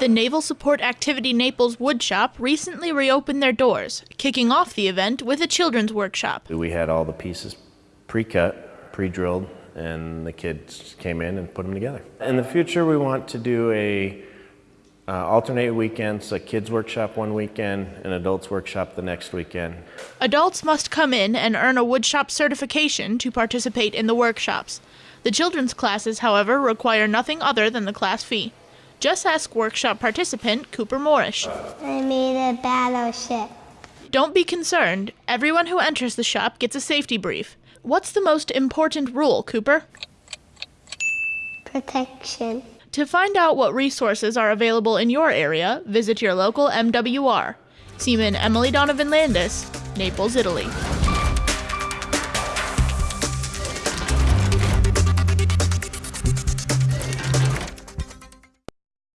The Naval Support Activity Naples Woodshop recently reopened their doors, kicking off the event with a children's workshop. We had all the pieces pre-cut, pre-drilled, and the kids came in and put them together. In the future, we want to do a uh, alternate weekends, a kids workshop one weekend, an adults workshop the next weekend. Adults must come in and earn a woodshop certification to participate in the workshops. The children's classes, however, require nothing other than the class fee. Just ask workshop participant Cooper Moorish. I made a battleship. Don't be concerned. Everyone who enters the shop gets a safety brief. What's the most important rule, Cooper? Protection. To find out what resources are available in your area, visit your local MWR. Seaman Emily Donovan Landis, Naples, Italy.